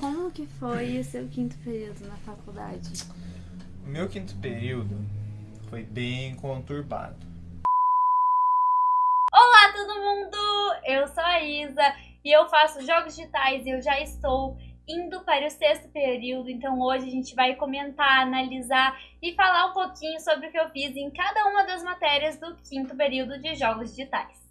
como que foi o seu quinto período na faculdade? O meu quinto período foi bem conturbado. Olá todo mundo! Eu sou a Isa e eu faço jogos digitais e eu já estou indo para o sexto período, então hoje a gente vai comentar, analisar e falar um pouquinho sobre o que eu fiz em cada uma das matérias do quinto período de jogos digitais.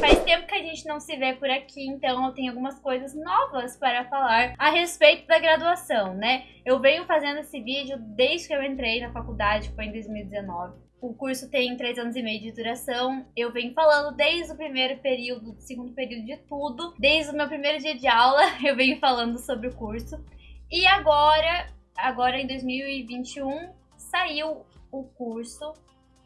Faz tempo que a gente não se vê por aqui, então eu tenho algumas coisas novas para falar a respeito da graduação, né? Eu venho fazendo esse vídeo desde que eu entrei na faculdade, foi em 2019. O curso tem três anos e meio de duração. Eu venho falando desde o primeiro período, do segundo período de tudo. Desde o meu primeiro dia de aula, eu venho falando sobre o curso. E agora, agora em 2021, saiu o curso.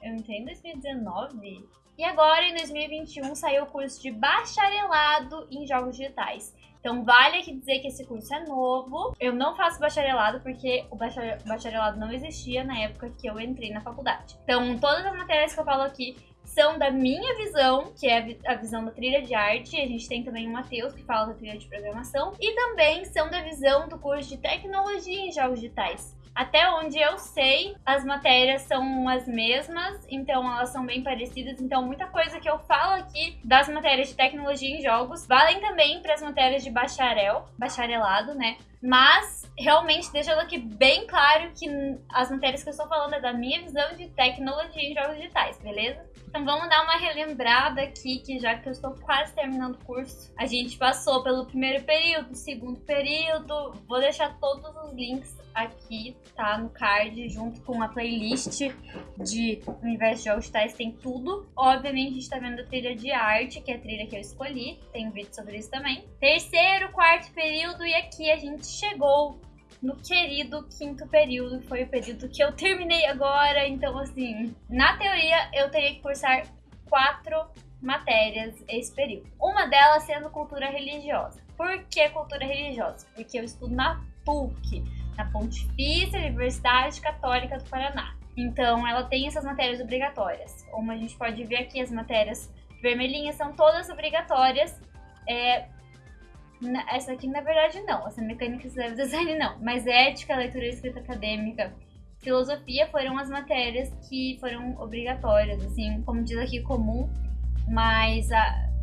Eu entrei em 2019? E agora, em 2021, saiu o curso de bacharelado em jogos digitais. Então, vale aqui dizer que esse curso é novo. Eu não faço bacharelado porque o bacharelado não existia na época que eu entrei na faculdade. Então, todas as matérias que eu falo aqui são da minha visão, que é a visão da trilha de arte. A gente tem também o Matheus, que fala da trilha de programação. E também são da visão do curso de tecnologia em jogos digitais. Até onde eu sei, as matérias são as mesmas, então elas são bem parecidas. Então, muita coisa que eu falo aqui das matérias de tecnologia em jogos valem também para as matérias de bacharel, bacharelado, né? Mas, realmente, deixando aqui bem claro que as matérias que eu estou falando é da minha visão de tecnologia em jogos digitais, beleza? Então vamos dar uma relembrada aqui, que já que eu estou quase terminando o curso, a gente passou pelo primeiro período, segundo período, vou deixar todos os links aqui, tá? No card, junto com a playlist de Universo de Jogos Digitais, tem tudo. Obviamente, a gente tá vendo a trilha de arte, que é a trilha que eu escolhi. Tem um vídeo sobre isso também. Terceiro, quarto período, e aqui a gente chegou no querido quinto período, que foi o período que eu terminei agora. Então, assim, na teoria, eu teria que cursar quatro matérias esse período. Uma delas sendo cultura religiosa. Por que cultura religiosa? Porque eu estudo na PUC na Pontifícia Universidade Católica do Paraná. Então, ela tem essas matérias obrigatórias. Como a gente pode ver aqui, as matérias vermelhinhas são todas obrigatórias. É, essa aqui, na verdade, não. Essa mecânica de design, não. Mas ética, leitura e escrita acadêmica, filosofia foram as matérias que foram obrigatórias, assim, como diz aqui, comum. Mas,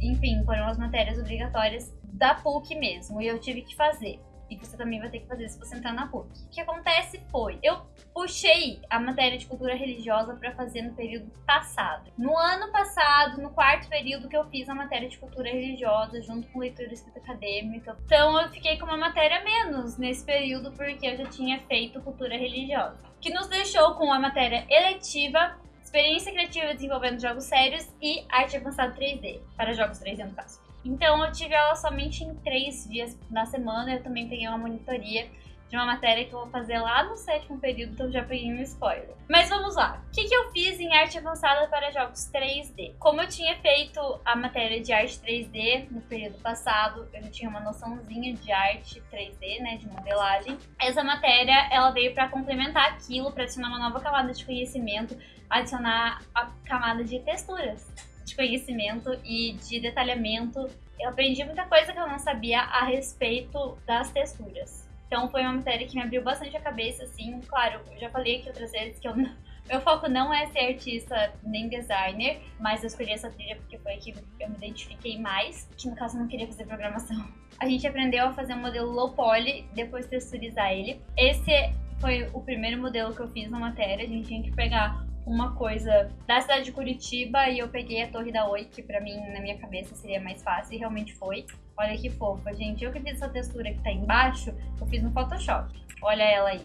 enfim, foram as matérias obrigatórias da PUC mesmo. E eu tive que fazer e você também vai ter que fazer se você entrar na PUC. O que acontece foi, eu puxei a matéria de cultura religiosa para fazer no período passado. No ano passado, quarto período que eu fiz a matéria de cultura religiosa junto com leitura escrita acadêmica. Então eu fiquei com uma matéria menos nesse período porque eu já tinha feito cultura religiosa. Que nos deixou com a matéria eletiva experiência criativa desenvolvendo jogos sérios e arte avançada 3D, para jogos 3D no caso. Então eu tive ela somente em três dias na semana. Eu também peguei uma monitoria de uma matéria que eu vou fazer lá no sétimo período, então já peguei um spoiler. Mas vamos lá. O que, que eu fiz em arte avançada para jogos 3D? Como eu tinha feito a matéria de arte 3D no período passado, eu já tinha uma noçãozinha de arte 3D, né, de modelagem. Essa matéria, ela veio para complementar aquilo, para adicionar uma nova camada de conhecimento, adicionar a camada de texturas de conhecimento e de detalhamento. Eu aprendi muita coisa que eu não sabia a respeito das texturas. Então foi uma matéria que me abriu bastante a cabeça, assim. Claro, eu já falei aqui outras vezes que eu não, meu foco não é ser artista nem designer, mas eu escolhi essa trilha porque foi que eu me identifiquei mais, que no caso eu não queria fazer programação. A gente aprendeu a fazer um modelo low poly, depois texturizar ele. Esse foi o primeiro modelo que eu fiz na matéria, a gente tinha que pegar uma coisa da cidade de Curitiba e eu peguei a Torre da Oi, que pra mim, na minha cabeça, seria mais fácil e realmente foi. Olha que fofa, gente. Eu que fiz essa textura que tá embaixo, eu fiz no Photoshop. Olha ela aí.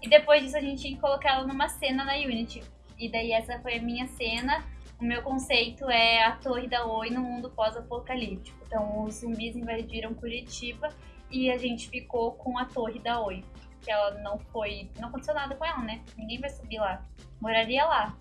E depois disso a gente tinha que colocar ela numa cena na Unity. E daí essa foi a minha cena. O meu conceito é a Torre da Oi no mundo pós-apocalíptico. Então os zumbis invadiram Curitiba e a gente ficou com a Torre da Oi que ela não foi. Não aconteceu nada com ela, né? Ninguém vai subir lá. Moraria lá.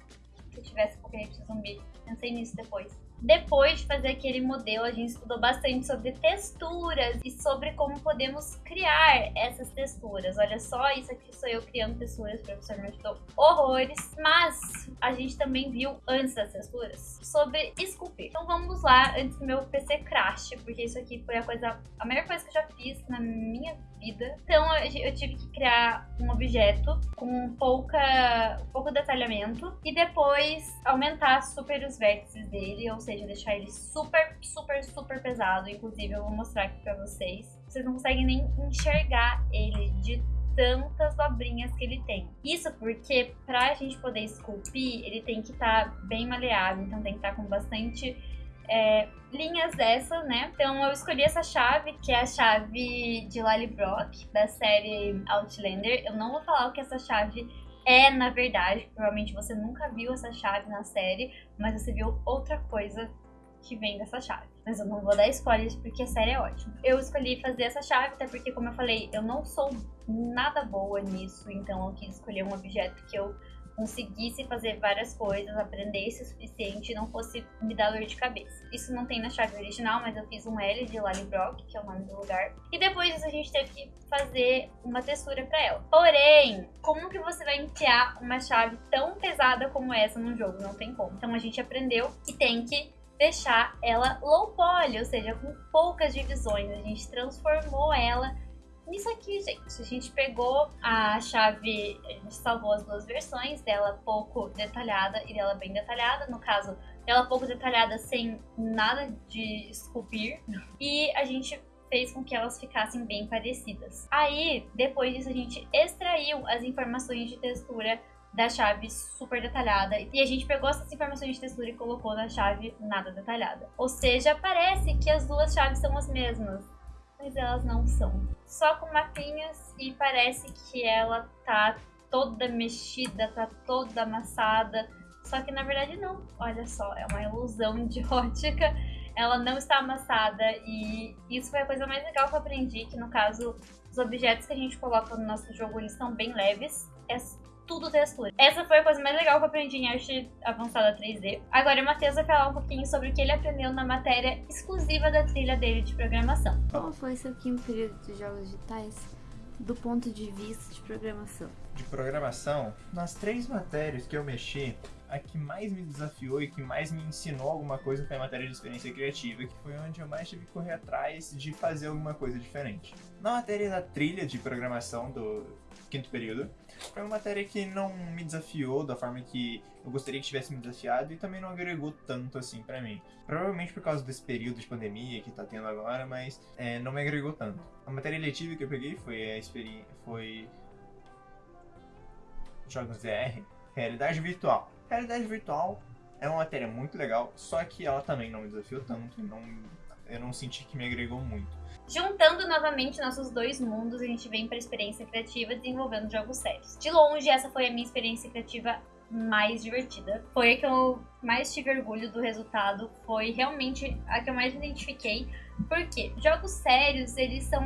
Se tivesse apocalipse zumbi. Pensei nisso depois. Depois de fazer aquele modelo, a gente estudou bastante sobre texturas e sobre como podemos criar essas texturas. Olha só, isso aqui sou eu criando texturas, o professor me ajudou horrores. Mas a gente também viu antes das texturas sobre esculpir. Então vamos lá, antes que meu PC crash, porque isso aqui foi a coisa, a melhor coisa que eu já fiz na minha vida. Então eu tive que criar um objeto com pouca, pouco detalhamento e depois aumentar super os vértices dele, ou seja, deixar ele super, super, super pesado. Inclusive eu vou mostrar aqui pra vocês. Vocês não conseguem nem enxergar ele de tantas dobrinhas que ele tem. Isso porque pra gente poder esculpir, ele tem que estar tá bem maleável, então tem que estar tá com bastante é, linhas dessa, né? Então eu escolhi essa chave, que é a chave de Lallybrock, da série Outlander. Eu não vou falar o que essa chave é, na verdade. Provavelmente você nunca viu essa chave na série, mas você viu outra coisa que vem dessa chave. Mas eu não vou dar spoilers porque a série é ótima. Eu escolhi fazer essa chave, até porque, como eu falei, eu não sou nada boa nisso, então eu quis escolher um objeto que eu conseguisse fazer várias coisas, aprendesse o suficiente e não fosse me dar dor de cabeça. Isso não tem na chave original, mas eu fiz um L de Lallybrock, que é o nome do lugar. E depois disso a gente teve que fazer uma textura para ela. Porém, como que você vai enfiar uma chave tão pesada como essa num jogo? Não tem como. Então a gente aprendeu que tem que deixar ela low poly, ou seja, com poucas divisões. A gente transformou ela nisso aqui, gente. A gente pegou a chave, a gente salvou as duas versões, dela pouco detalhada e dela bem detalhada. No caso, dela pouco detalhada sem nada de esculpir. E a gente fez com que elas ficassem bem parecidas. Aí, depois disso, a gente extraiu as informações de textura da chave super detalhada. E a gente pegou essas informações de textura e colocou na chave nada detalhada. Ou seja, parece que as duas chaves são as mesmas, mas elas não são. Só com mapinhas e parece que ela tá toda mexida, tá toda amassada. Só que na verdade não. Olha só, é uma ilusão de ótica. Ela não está amassada e isso foi a coisa mais legal que eu aprendi, que no caso os objetos que a gente coloca no nosso jogo eles são bem leves. Tudo textura. Essa foi a coisa mais legal que eu aprendi em arte avançada 3D. Agora o Matheus vai falar um pouquinho sobre o que ele aprendeu na matéria exclusiva da trilha dele de programação. Qual foi seu quinto período de jogos digitais do ponto de vista de programação? De programação, nas três matérias que eu mexi, a que mais me desafiou e que mais me ensinou alguma coisa foi a matéria de experiência criativa, que foi onde eu mais tive que correr atrás de fazer alguma coisa diferente. Na matéria da trilha de programação do quinto período, foi uma matéria que não me desafiou da forma que eu gostaria que tivesse me desafiado e também não agregou tanto assim para mim. Provavelmente por causa desse período de pandemia que tá tendo agora, mas é, não me agregou tanto. A matéria letiva que eu peguei foi a experiência. foi. Jogos VR, realidade virtual. Realidade virtual é uma matéria muito legal, só que ela também não me desafiou tanto, não, eu não senti que me agregou muito. Juntando novamente nossos dois mundos, a gente vem para a experiência criativa desenvolvendo jogos sérios. De longe, essa foi a minha experiência criativa mais divertida. Foi a que eu mais tive orgulho do resultado, foi realmente a que eu mais me identifiquei. Porque jogos sérios, eles são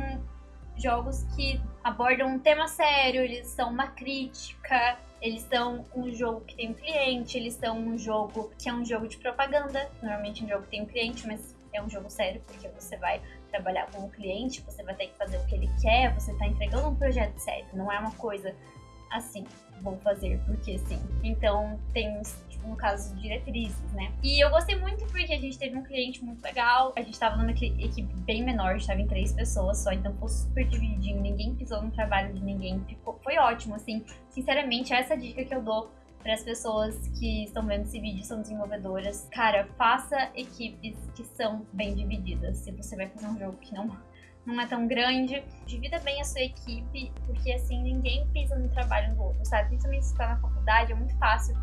jogos que abordam um tema sério, eles são uma crítica, eles são um jogo que tem um cliente, eles são um jogo que é um jogo de propaganda. Normalmente um jogo tem um cliente, mas é um jogo sério, porque você vai trabalhar com o cliente, você vai ter que fazer o que ele quer, você está entregando um projeto sério, não é uma coisa assim, vou fazer porque sim. Então tem, tipo, no caso, diretrizes, né? E eu gostei muito porque a gente teve um cliente muito legal, a gente tava numa equipe bem menor, a gente tava em três pessoas só, então ficou super divididinho, ninguém pisou no trabalho de ninguém, ficou, foi ótimo, assim. Sinceramente, essa dica que eu dou para as pessoas que estão vendo esse vídeo são desenvolvedoras, cara, faça equipes que são bem divididas. Se você vai fazer um jogo que não não é tão grande, divida bem a sua equipe, porque assim ninguém pisa no trabalho do outro, sabe? Principalmente se está na faculdade, é muito fácil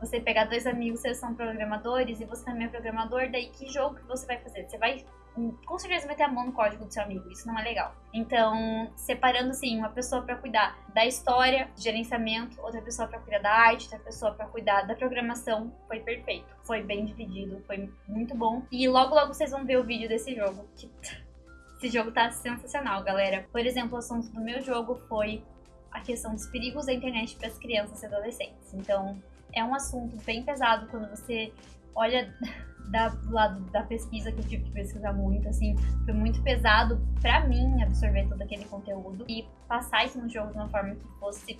você pegar dois amigos, vocês são programadores e você também é programador, daí que jogo que você vai fazer? Você vai com certeza meter a mão no código do seu amigo, isso não é legal. Então, separando assim, uma pessoa para cuidar da história, gerenciamento, outra pessoa para cuidar da arte, outra pessoa para cuidar da programação, foi perfeito. Foi bem dividido, foi muito bom. E logo logo vocês vão ver o vídeo desse jogo. Que... Esse jogo tá sensacional, galera. Por exemplo, o assunto do meu jogo foi a questão dos perigos da internet para as crianças e adolescentes. Então, é um assunto bem pesado quando você olha da, do lado da pesquisa, que eu tive que pesquisar muito, assim, foi muito pesado pra mim absorver todo aquele conteúdo e passar isso no jogo de uma forma que fosse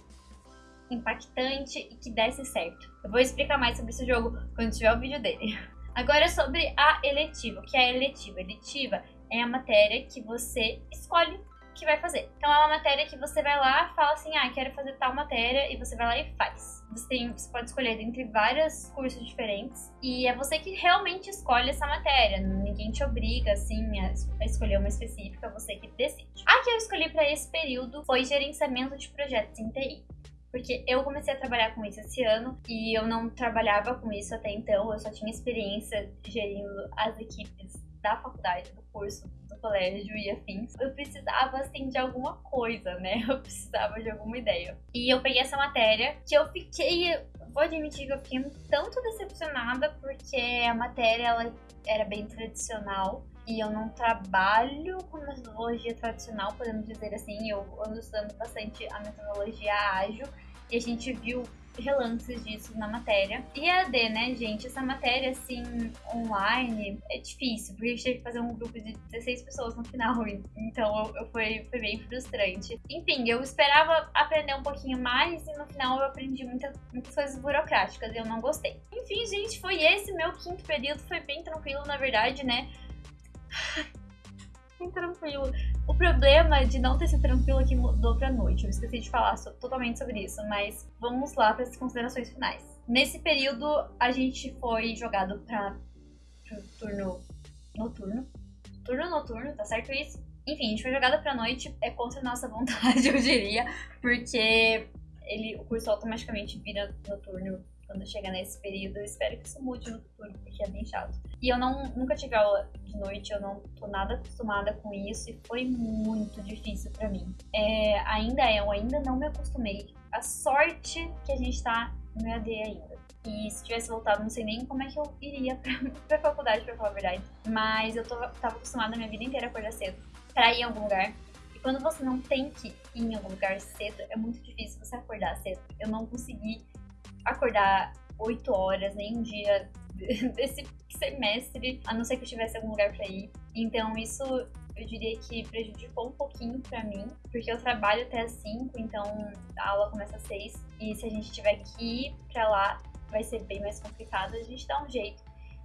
impactante e que desse certo. Eu vou explicar mais sobre esse jogo quando tiver o vídeo dele. Agora sobre a eletiva. O que é a eletiva? A eletiva é a matéria que você escolhe que vai fazer. Então é uma matéria que você vai lá, fala assim, ah, quero fazer tal matéria, e você vai lá e faz. Você, tem, você pode escolher entre vários cursos diferentes, e é você que realmente escolhe essa matéria. Ninguém te obriga, assim, a, escolher uma específica, você que decide. A que eu escolhi para esse período foi gerenciamento de projetos em TI. Porque eu comecei a trabalhar com isso esse ano e eu não trabalhava com isso até então, eu só tinha experiência gerindo as equipes da faculdade, do curso, do colégio e afins, eu precisava, assim, de alguma coisa, né? Eu precisava de alguma ideia. E eu peguei essa matéria que eu fiquei, vou admitir que eu fiquei um tanto decepcionada porque a matéria, ela era bem tradicional e eu não trabalho com metodologia tradicional, podemos dizer assim. Eu ando estudando bastante a metodologia ágil e a gente viu relances disso na matéria. E AD, né, gente? Essa matéria, assim, online, é difícil, porque a gente teve que fazer um grupo de 16 pessoas no final, então eu, eu foi, foi bem frustrante. Enfim, eu esperava aprender um pouquinho mais e no final eu aprendi muita, muitas coisas burocráticas e eu não gostei. Enfim, gente, foi esse meu quinto período, foi bem tranquilo, na verdade, né? bem tranquilo. O problema de não ter sido tranquilo aqui mudou pra noite. Eu esqueci de falar so totalmente sobre isso, mas vamos lá para as considerações finais. Nesse período, a gente foi jogado para turno noturno. Turno noturno, tá certo isso? Enfim, a gente foi jogada pra noite, é contra a nossa vontade, eu diria, porque ele, o curso automaticamente vira noturno quando chega nesse período. Eu espero que isso mude no futuro, porque é bem chato. E eu não, nunca tive aula de noite, eu não tô nada acostumada com isso e foi muito difícil para mim. É, ainda é, eu ainda não me acostumei. A sorte que a gente tá no EAD ainda. E se tivesse voltado, não sei nem como é que eu iria pra, pra faculdade, pra falar a verdade. Mas eu tô, tava acostumada a minha vida inteira a acordar cedo pra ir em algum lugar. E quando você não tem que ir em algum lugar cedo, é muito difícil você acordar cedo. Eu não consegui acordar 8 horas nem um dia desse semestre, a não ser que eu tivesse algum lugar para ir. Então isso eu diria que prejudicou um pouquinho para mim, porque eu trabalho até as 5, então a aula começa às 6 e se a gente tiver que ir para lá vai ser bem mais complicado, a gente dá um jeito.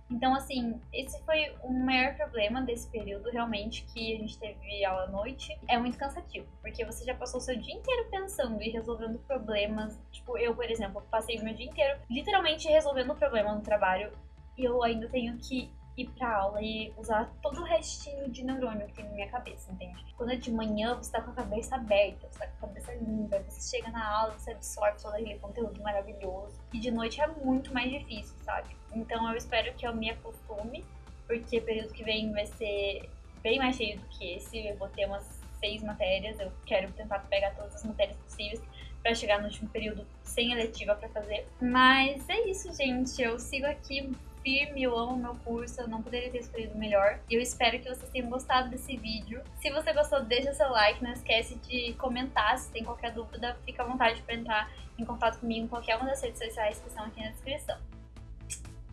Então, assim, esse foi o maior problema desse período, realmente, que a gente teve aula à noite. É muito cansativo, porque você já passou o seu dia inteiro pensando e resolvendo problemas. Tipo, eu, por exemplo, passei o meu dia inteiro literalmente resolvendo problema no trabalho eu ainda tenho que ir pra aula e usar todo o restinho de neurônio que tem na minha cabeça, entende? Quando é de manhã, você tá com a cabeça aberta, você tá com a cabeça limpa, você chega na aula, você absorve todo aquele conteúdo maravilhoso. E de noite é muito mais difícil, sabe? Então eu espero que eu me acostume, porque período que vem vai ser bem mais cheio do que esse. Eu vou ter umas seis matérias, eu quero tentar pegar todas as matérias possíveis para chegar no último período sem eletiva para fazer. Mas é isso, gente. Eu sigo aqui firme, eu amo meu curso, eu não poderia ter escolhido melhor. E eu espero que vocês tenham gostado desse vídeo. Se você gostou, deixa seu like, não esquece de comentar se tem qualquer dúvida, fica à vontade para entrar em contato comigo em qualquer uma das redes sociais que estão aqui na descrição.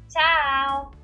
Tchau!